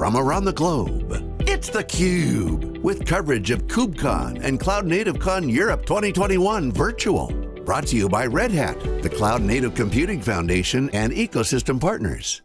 from around the globe. It's theCUBE, with coverage of KubeCon and Cloud Native Con Europe 2021 virtual. Brought to you by Red Hat, the Cloud Native Computing Foundation and ecosystem partners.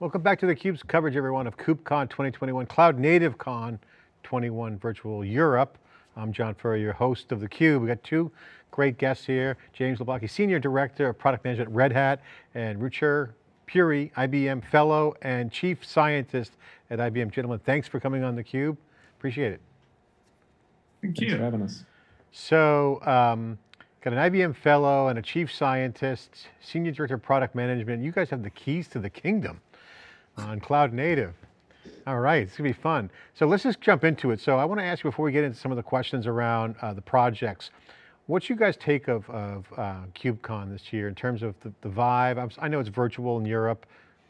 Welcome back to theCUBE's coverage everyone of KubeCon 2021, Cloud Native Con 21 Virtual Europe. I'm John Furrier, your host of theCUBE. We got two great guests here, James Labocki, Senior Director of Product Management at Red Hat, and Ruchir Puri, IBM Fellow and Chief Scientist at IBM. Gentlemen, thanks for coming on theCUBE. Appreciate it. Thank Thanks you. for having us. So, um, got an IBM Fellow and a Chief Scientist, Senior Director of Product Management. You guys have the keys to the kingdom on Cloud Native. All right, it's gonna be fun. So let's just jump into it. So I want to ask you before we get into some of the questions around uh, the projects, What's you guys take of, of uh, KubeCon this year in terms of the, the vibe? i know it's virtual in Europe.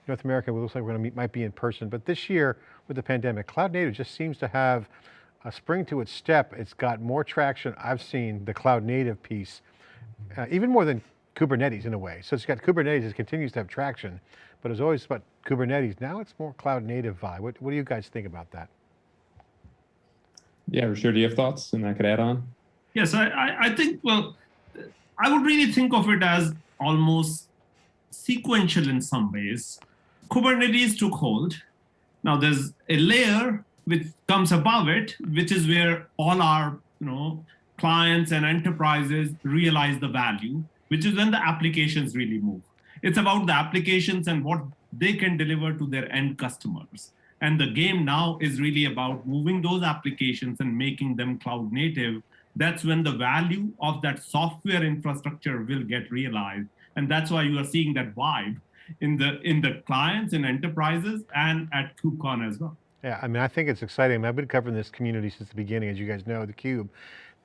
North America, it looks like we're going to meet, might be in person, but this year with the pandemic, Cloud Native just seems to have a spring to its step. It's got more traction. I've seen the Cloud Native piece, uh, even more than Kubernetes in a way. So it's got Kubernetes, it continues to have traction, but it's always about Kubernetes. Now it's more Cloud Native vibe. What, what do you guys think about that? Yeah, sure. Do you have thoughts and I could add on? Yes, I, I think, well, I would really think of it as almost sequential in some ways. Kubernetes took hold. Now there's a layer which comes above it, which is where all our you know, clients and enterprises realize the value, which is when the applications really move. It's about the applications and what they can deliver to their end customers. And the game now is really about moving those applications and making them cloud native that's when the value of that software infrastructure will get realized. And that's why you are seeing that vibe in the in the clients and enterprises and at KubeCon as well. Yeah, I mean, I think it's exciting. I've been covering this community since the beginning, as you guys know, the Cube.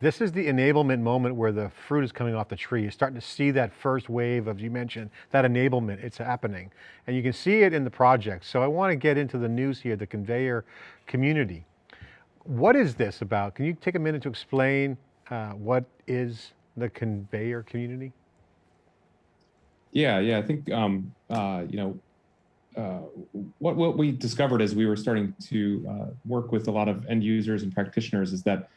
This is the enablement moment where the fruit is coming off the tree. You're starting to see that first wave of, you mentioned, that enablement, it's happening. And you can see it in the project. So I want to get into the news here, the Konveyor community. What is this about? Can you take a minute to explain uh, what is the Konveyor community? Yeah, yeah, I think, um, uh, you know, uh, what, what we discovered as we were starting to uh, work with a lot of end users and practitioners is that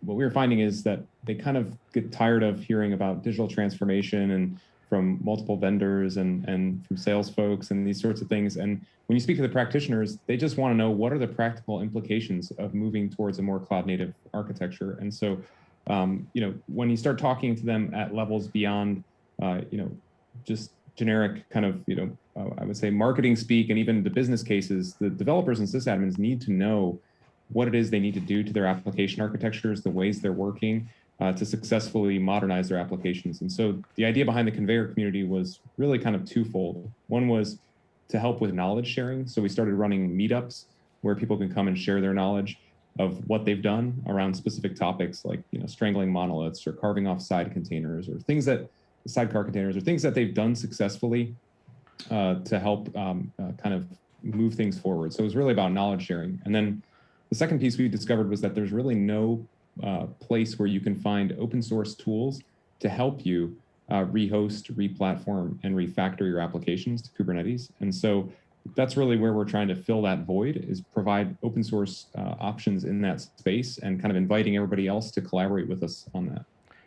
what we were finding is that they kind of get tired of hearing about digital transformation and from multiple vendors and, and from sales folks and these sorts of things. And when you speak to the practitioners, they just want to know what are the practical implications of moving towards a more cloud native architecture. And so, um, you know, when you start talking to them at levels beyond, uh, you know, just generic kind of, you know, uh, I would say marketing speak and even the business cases, the developers and sysadmins need to know what it is they need to do to their application architectures, the ways they're working, uh, to successfully modernize their applications. And so the idea behind the Konveyor community was really kind of twofold. One was to help with knowledge sharing. So we started running meetups where people can come and share their knowledge of what they've done around specific topics like you know strangling monoliths or carving off side containers or things that sidecar containers or things that they've done successfully uh, to help um, uh, kind of move things forward. So it was really about knowledge sharing. And then the second piece we discovered was that there's really no uh, place where you can find open source tools to help you uh, rehost, replatform, and refactor your applications to Kubernetes. And so that's really where we're trying to fill that void is provide open source uh, options in that space and kind of inviting everybody else to collaborate with us on that.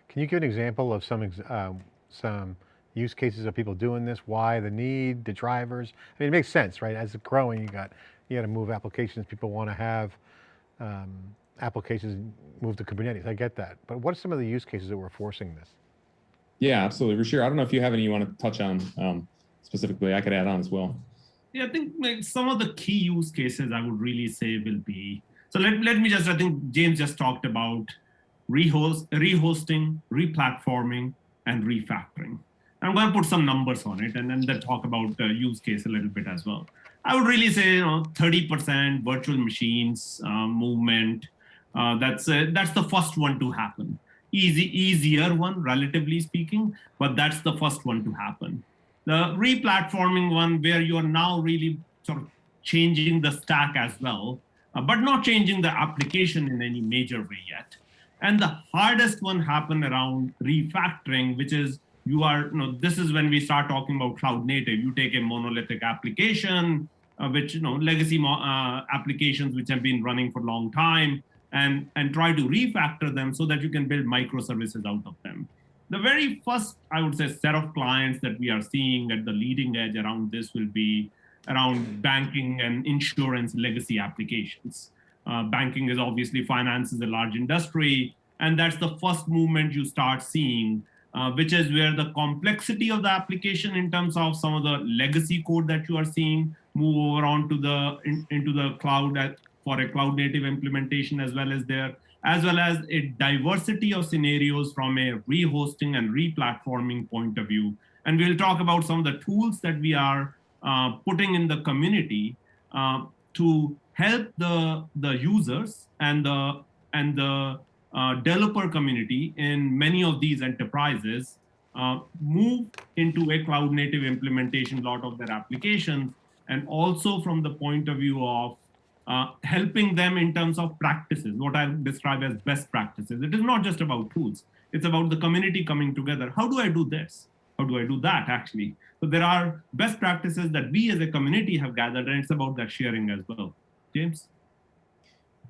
Can you give an example of some, uh, some use cases of people doing this? Why the need, the drivers? I mean, it makes sense, right? As it's growing, you got, you got to move applications. People want to have um, applications move to Kubernetes. I get that. But what are some of the use cases that we're forcing this? Yeah, absolutely. Ruchir, I don't know if you have any you want to touch on um, specifically. I could add on as well. Yeah, I think like, some of the key use cases I would really say will be, so let, let me just, I think James just talked about rehost, rehosting, replatforming, and refactoring. I'm going to put some numbers on it and then then talk about the use case a little bit as well. I would really say, you know, 30% virtual machines uh, movement. Uh, that's uh, that's the first one to happen. Easy, easier one, relatively speaking, but that's the first one to happen. The replatforming one, where you are now really sort of changing the stack as well, uh, but not changing the application in any major way yet. And the hardest one happened around refactoring, which is you are, you know, this is when we start talking about cloud native. You take a monolithic application, uh, which you know legacy uh, applications which have been running for a long time, and and try to refactor them so that you can build microservices out of them. The very first, I would say, set of clients that we are seeing at the leading edge around this will be around banking and insurance legacy applications. Uh, banking is obviously finance is a large industry, and that's the first movement you start seeing uh, which is where the complexity of the application in terms of some of the legacy code that you are seeing move over onto the in, into the cloud for a cloud native implementation as well as there as well as a diversity of scenarios from a rehosting and replatforming point of view. And we'll talk about some of the tools that we are uh, putting in the community uh, to help the the users and the and the uh, developer community in many of these enterprises uh, move into a cloud native implementation lot of their applications and also from the point of view of uh, helping them in terms of practices, what I describe as best practices. It is not just about tools. It's about the community coming together. How do I do this? How do I do that actually? So there are best practices that we as a community have gathered and it's about that sharing as well. James?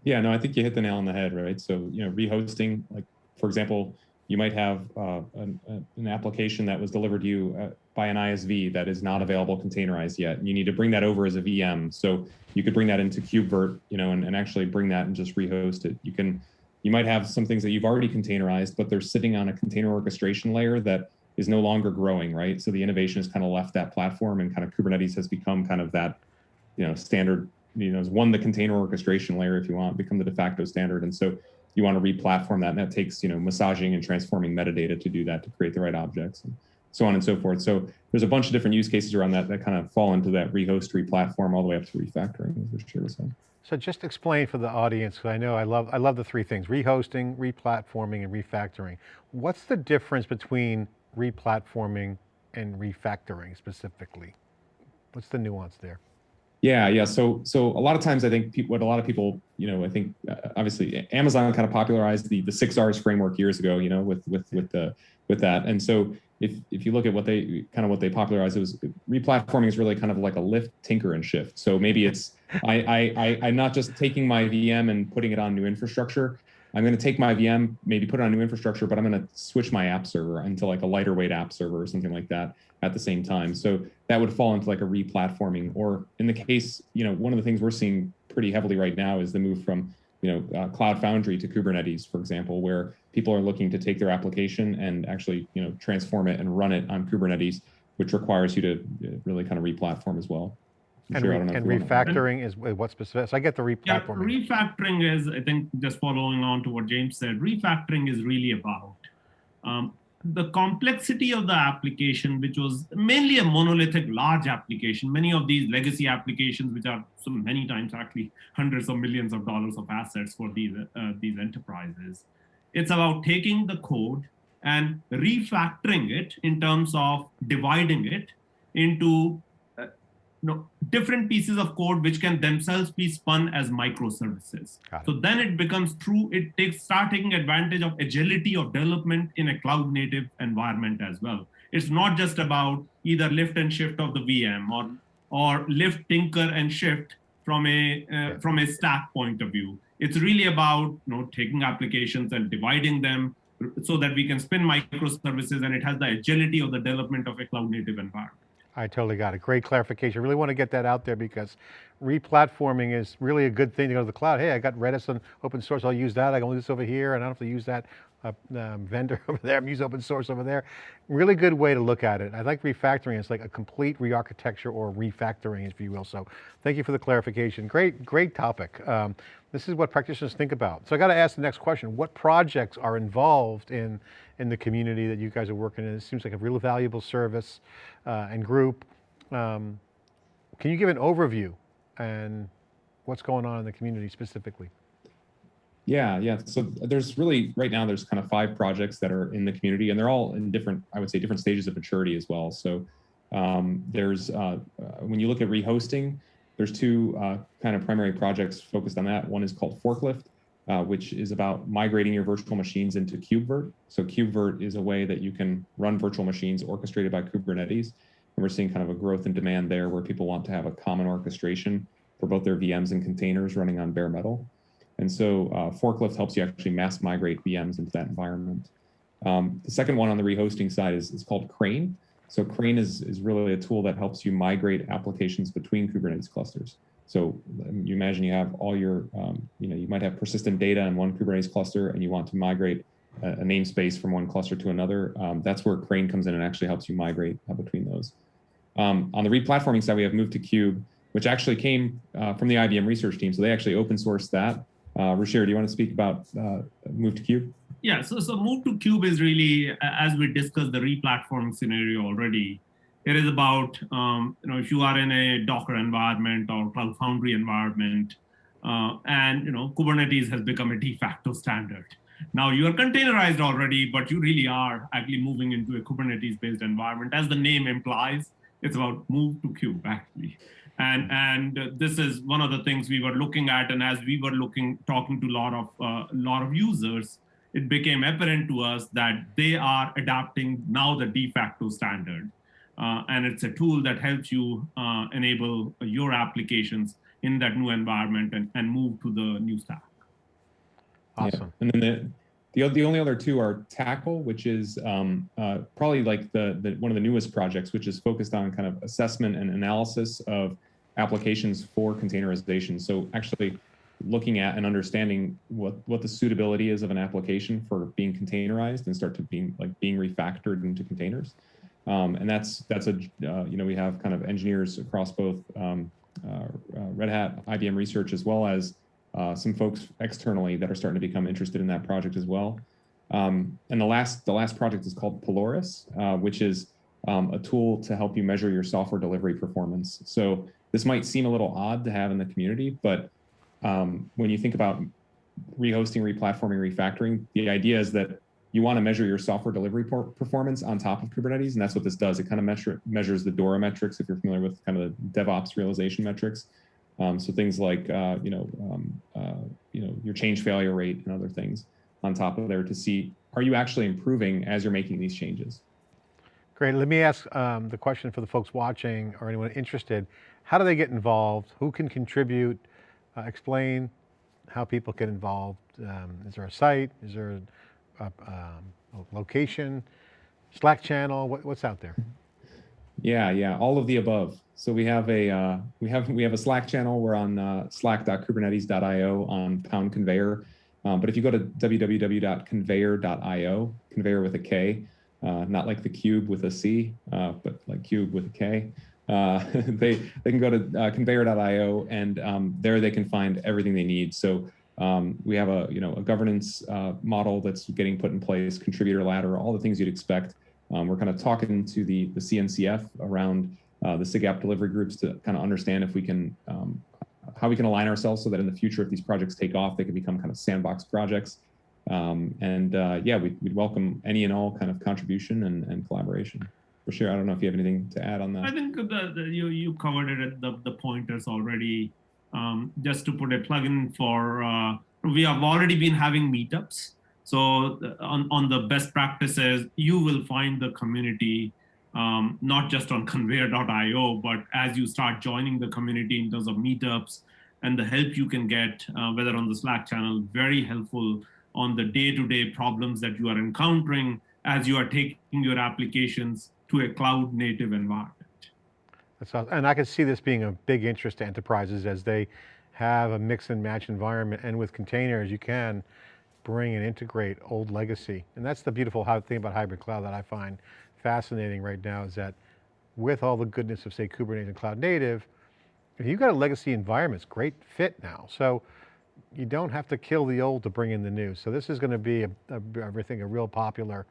Yeah, no, I think you hit the nail on the head, right? So, you know, rehosting, like, for example, you might have uh, an, an, application that was delivered to you uh, by an ISV that is not available containerized yet. You need to bring that over as a VM. So you could bring that into KubeVirt, you know, and, and actually bring that and just rehost it. You can, you might have some things that you've already containerized, but they're sitting on a container orchestration layer that is no longer growing, right? So the innovation has kind of left that platform and kind of Kubernetes has become kind of that, you know, standard you know, is one the container orchestration layer, if you want, become the de facto standard. And so you want to re-platform that, and that takes you know massaging and transforming metadata to do that to create the right objects, and so on and so forth. So there's a bunch of different use cases around that that kind of fall into that rehost, re-platform, all the way up to refactoring, as Ruchir was saying. So just explain for the audience, because I know I love I love the three things: rehosting, replatforming, and refactoring. What's the difference between replatforming and refactoring specifically? What's the nuance there? Yeah, yeah. So, so a lot of times, I think what a lot of people, you know, I think uh, obviously Amazon kind of popularized the the six R's framework years ago, you know, with with with the with that. And so, if if you look at what they kind of what they popularized, it was replatforming is really kind of like a lift, tinker, and shift. So maybe it's I I, I I'm not just taking my VM and putting it on new infrastructure. I'm going to take my VM, maybe put it on new infrastructure, but I'm going to switch my app server into like a lighter weight app server or something like that at the same time. So that would fall into like a replatforming. Or in the case, you know, one of the things we're seeing pretty heavily right now is the move from, you know, uh, Cloud Foundry to Kubernetes, for example, where people are looking to take their application and actually, you know, transform it and run it on Kubernetes, which requires you to uh, really kind of replatform as well. And, re and refactoring is what specific? So I get the replatforming. Yeah, refactoring is, I think, just following on to what James said, refactoring is really about um, the complexity of the application, which was mainly a monolithic large application. Many of these legacy applications, which are so many times actually hundreds of millions of dollars of assets for these, uh, these enterprises. It's about taking the code and refactoring it in terms of dividing it into know, different pieces of code which can themselves be spun as microservices. So then it becomes true, it takes start taking advantage of agility of development in a cloud native environment as well. It's not just about either lift and shift of the VM or or lift, tinker, and shift from a uh, from a stack point of view. It's really about you know taking applications and dividing them so that we can spin microservices and it has the agility of the development of a cloud native environment. I totally got it. Great clarification. Really want to get that out there because replatforming is really a good thing to go to the cloud. Hey, I got Redis and open source. I'll use that. I can use this over here and I don't have to use that uh, um, vendor over there. I'm open source over there. Really good way to look at it. I like refactoring. It's like a complete re-architecture or refactoring, if you will. So thank you for the clarification. Great, great topic. Um, this is what practitioners think about. So I got to ask the next question. What projects are involved in, in the community that you guys are working in? It seems like a really valuable service uh, and group. Um, can you give an overview and what's going on in the community specifically? Yeah, yeah. So there's really right now there's kind of five projects that are in the community, and they're all in different, I would say, different stages of maturity as well. So um, there's uh, uh, when you look at rehosting, there's two uh, kind of primary projects focused on that. One is called Forklift, uh, which is about migrating your virtual machines into KubeVirt. So KubeVirt is a way that you can run virtual machines orchestrated by Kubernetes. And we're seeing kind of a growth in demand there where people want to have a common orchestration for both their VMs and containers running on bare metal. And so uh, Forklift helps you actually mass migrate VMs into that environment. Um, the second one on the rehosting side is, is called Crane. So Crane is, is really a tool that helps you migrate applications between Kubernetes clusters. So um, you imagine you have all your, um, you know, you might have persistent data in one Kubernetes cluster and you want to migrate a, a namespace from one cluster to another. Um, that's where Crane comes in and actually helps you migrate uh, between those. Um, on the replatforming side, we have Move2Kube, which actually came uh, from the IBM research team. So they actually open sourced that. Uh, do you want to speak about uh, Move2Kube? Yeah, so, so Move2Kube is really, as we discussed the replatforming scenario already, it is about, um, you know, if you are in a Docker environment or Cloud Foundry environment, uh, and, you know, Kubernetes has become a de facto standard. Now you are containerized already, but you really are actually moving into a Kubernetes-based environment. As the name implies, it's about move to kube, actually. And, and this is one of the things we were looking at. And as we were looking, talking to a lot of, uh, lot of users, it became apparent to us that they are adapting now the de facto standard. Uh, and it's a tool that helps you uh, enable your applications in that new environment and, and move to the new stack. Awesome. Yeah. And then the, the, only other two are Tackle, which is um, uh, probably like the, the one of the newest projects, which is focused on kind of assessment and analysis of applications for containerization. So actually looking at and understanding what what the suitability is of an application for being containerized and start to being like being refactored into containers. Um, and that's that's a uh, you know we have kind of engineers across both um, uh, uh, Red Hat, IBM Research, as well as uh, some folks externally that are starting to become interested in that project as well. Um, and the last, the last project is called Polaris, uh, which is um, a tool to help you measure your software delivery performance. So this might seem a little odd to have in the community, but um, when you think about rehosting, replatforming, refactoring, the idea is that you want to measure your software delivery performance on top of Kubernetes, and that's what this does. It kind of measure, measures the DORA metrics, if you're familiar with kind of the DevOps realization metrics. Um, so things like uh, you know um, uh, you know your change failure rate and other things on top of there to see are you actually improving as you're making these changes. Great. Let me ask um, the question for the folks watching or anyone interested. How do they get involved? Who can contribute? Uh, explain how people get involved. Um, is there a site? Is there a, a, um, a location? Slack channel? What, what's out there? Yeah, yeah, all of the above. So we have a uh, we have we have a Slack channel. We're on uh, slack.kubernetes.io on Pound Konveyor. Um, but if you go to www.konveyor.io, Konveyor with a K, uh, not like the cube with a C, uh, but like cube with a K, uh, they they can go to uh, konveyor.io and um, there they can find everything they need. So um, we have a you know a governance model that's getting put in place, contributor ladder, all the things you'd expect. Um, we're kind of talking to the, the CNCF around uh, the SIG App Delivery groups to kind of understand if we can, um, how we can align ourselves so that in the future, if these projects take off, they can become kind of sandbox projects. Um, and uh, yeah, we'd, we'd, welcome any and all kind of contribution and, and collaboration. For sure, I don't know if you have anything to add on that. I think the, the, you, you covered it at the, the pointers already. Um, just to put a plug in for, uh, we have already been having meetups so on, on the best practices, you will find the community um, not just on konveyor.io, but as you start joining the community in terms of meetups and the help you can get, uh, whether on the Slack channel, very helpful on the day-to-day -day problems that you are encountering as you are taking your applications to a cloud native environment. That's awesome. And I can see this being a big interest to enterprises as they have a mix and match environment and with containers you can bring and integrate old legacy. And that's the beautiful thing about hybrid cloud that I find fascinating right now is that with all the goodness of say Kubernetes and cloud native, if you've got a legacy environment, it's great fit now. So you don't have to kill the old to bring in the new. So this is going to be, a, a, real popular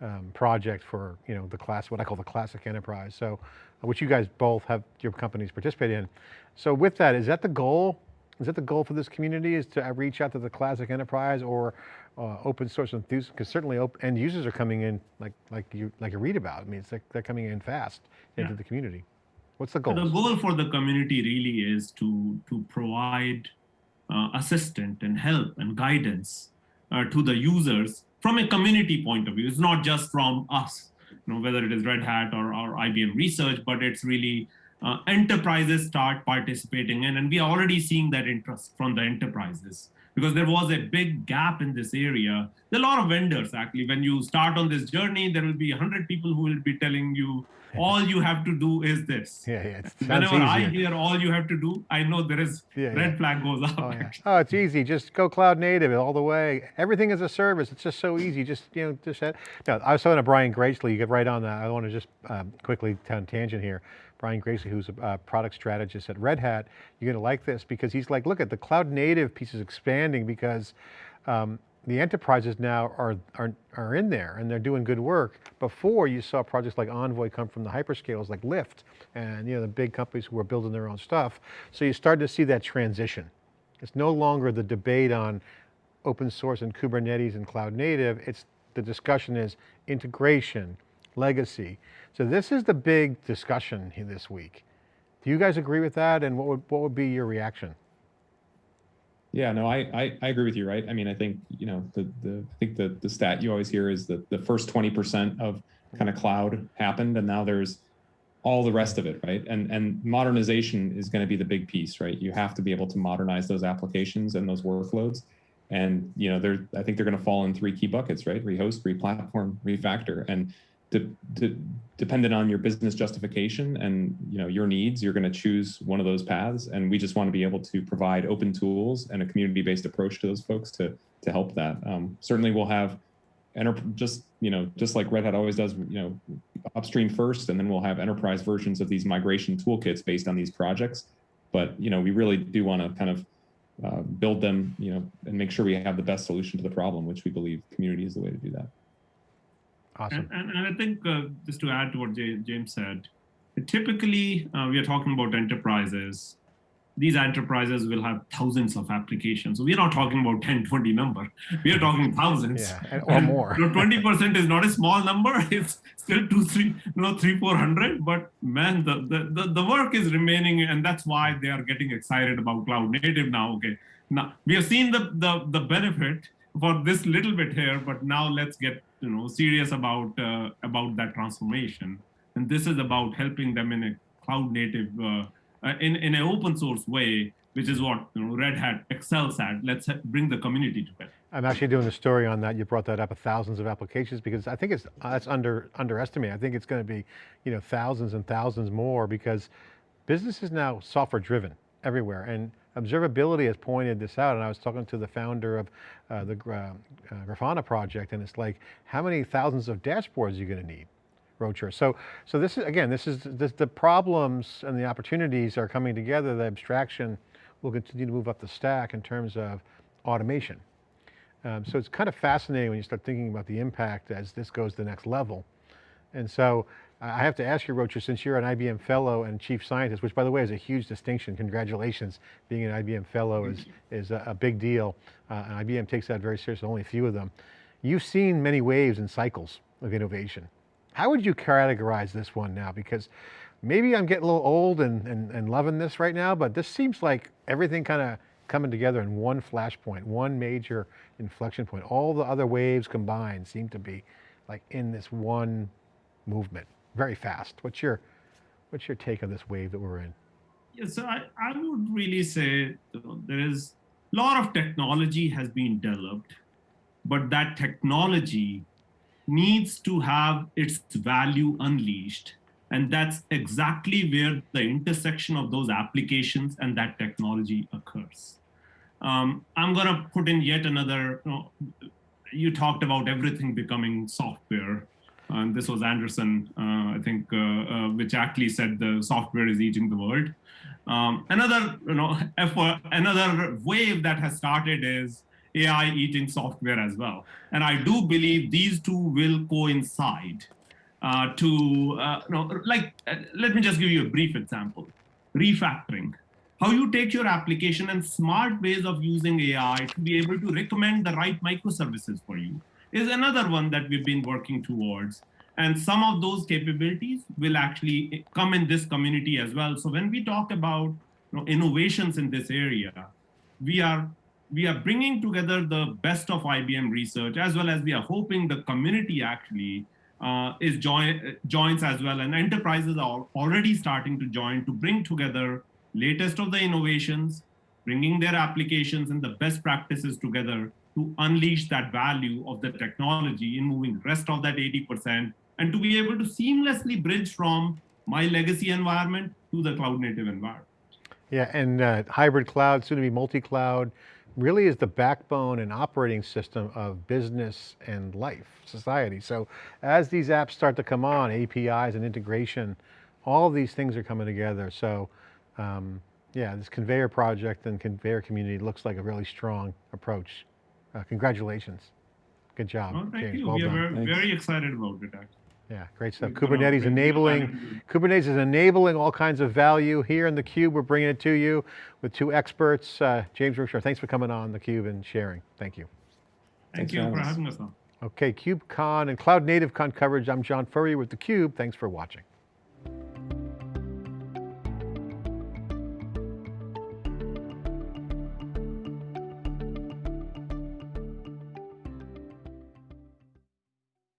um, project for you know the class, what I call the classic enterprise. So, which you guys both have your companies participate in. So with that, is that the goal is that the goal for this community is to reach out to the classic enterprise or uh, open source enthusiasts? Because certainly end users are coming in like like you like you read about. I mean, it's like they're coming in fast into yeah. the community. What's the goal? The goal for the community really is to to provide uh, assistance and help and guidance uh, to the users from a community point of view. It's not just from us. you know, whether it is Red Hat or, or IBM Research, but it's really uh, enterprises start participating in, and we are already seeing that interest from the enterprises because there was a big gap in this area. There are a lot of vendors actually. When you start on this journey, there will be 100 people who will be telling you all you have to do is this. Yeah, yeah. Whenever I hear all you have to do, I know there is Yeah, red yeah. flag goes up. Oh, yeah. oh, it's easy. Just go cloud native all the way. Everything is a service. It's just so easy. Just you know, just that. No, I was talking to Brian Gracely. You get right on that. I want to just um, quickly tangent here. Brian Gracely, who's a product strategist at Red Hat, you're going to like this because he's like, look at the cloud native piece is expanding because um, the enterprises now are, are, are in there and they're doing good work. Before you saw projects like Envoy come from the hyperscalers like Lyft and you know the big companies who are building their own stuff. So you start to see that transition. It's no longer the debate on open source and Kubernetes and cloud native. It's the discussion is integration, legacy. So this is the big discussion this week. Do you guys agree with that? And what would, what would be your reaction? Yeah, no, I, I I agree with you, right? I mean, I think you know the the I think the the stat you always hear is that the first twenty percent of kind of cloud happened, and now there's all the rest of it, right? And and modernization is going to be the big piece, right? You have to be able to modernize those applications and those workloads, and you know they're I think they're going to fall in three key buckets, right? Rehost, replatform, refactor, and de- de- dependent on your business justification and you know your needs you're going to choose one of those paths. And we just want to be able to provide open tools and a community-based approach to those folks to to help that. Um, certainly we'll have just you know just like red hat always does you know upstream first and then we'll have enterprise versions of these migration toolkits based on these projects. But you know we really do want to kind of uh, build them you know and make sure we have the best solution to the problem which we believe community is the way to do that Awesome. And, and, and I think uh, just to add to what J- James said, typically uh, we are talking about enterprises. These enterprises will have thousands of applications. So we are not talking about 10, 20 number. We are talking thousands. Yeah, and- or more. 20% is not a small number. It's still two, three, know, three, 400. But man, the, the, the, the work is remaining. And that's why they are getting excited about cloud native now. Okay. Now we have seen the, the, the benefit for this little bit here, but now let's get you know serious about uh, about that transformation. And this is about helping them in a cloud native, uh, uh, in in an open source way, which is what you know Red Hat excels at. Let's bring the community to it. I'm actually doing a story on that. You brought that up, of thousands of applications, because I think it's that's under underestimated. I think it's going to be, you know, thousands and thousands more because business is now software driven everywhere, and observability has pointed this out. And I was talking to the founder of uh, the uh, uh, Grafana project, and it's like, how many thousands of dashboards are you going to need? Ruchir. So, so this is again, this is this, the problems and the opportunities are coming together. The abstraction will continue to move up the stack in terms of automation. Um, so it's kind of fascinating when you start thinking about the impact as this goes to the next level. And so I have to ask you, Ruchir, since you're an IBM fellow and chief scientist, which by the way is a huge distinction, congratulations, being an IBM fellow is, is a, a big deal. Uh, and IBM takes that very seriously, only a few of them. You've seen many waves and cycles of innovation. How would you categorize this one now? Because maybe I'm getting a little old and, and, and loving this right now, but this seems like everything kind of coming together in one flashpoint, one major inflection point. All the other waves combined seem to be like in this one movement, very fast. What's your, what's your take on this wave that we're in? Yeah, so I, I would really say there is a lot of technology has been developed, but that technology needs to have its value unleashed. And that's exactly where the intersection of those applications and that technology occurs. Um, I'm going to put in yet another. You, know, you talked about everything becoming software. And this was Andreessen, uh, I think, uh, uh, which actually said the software is eating the world. Um, another, you know, effort, another wave that has started is AI eating software as well. And I do believe these two will coincide uh, to, uh, you know, like, uh, let me just give you a brief example. Refactoring. How you take your application and smart ways of using AI to be able to recommend the right microservices for you is another one that we've been working towards. And some of those capabilities will actually come in this community as well. So when we talk about you know, innovations in this area, we are we are bringing together the best of IBM research as well as we are hoping the community actually uh, is join, joins as well, and enterprises are already starting to join to bring together latest of the innovations, bringing their applications and the best practices together to unleash that value of the technology in moving rest of that 80% and to be able to seamlessly bridge from my legacy environment to the cloud native environment. Yeah, and uh, hybrid cloud, soon to be multi-cloud, really is the backbone and operating system of business and life, society. So as these apps start to come on, APIs and integration, all these things are coming together. So um, yeah, this Konveyor project and Konveyor community looks like a really strong approach. Uh, congratulations. Good job, Well, thank James. you. Well we are done. very, Thanks. very excited about it. Actually. Yeah, great stuff. We're Kubernetes bring enabling. Kubernetes is enabling all kinds of value here in theCUBE. We're bringing it to you with two experts. Uh, James Ruchir, thanks for coming on theCUBE and sharing. Thank you. Thank Thanks you for for having us. having us on. Okay, KubeCon and Cloud Native Con coverage. I'm John Furrier with theCUBE. Thanks for watching.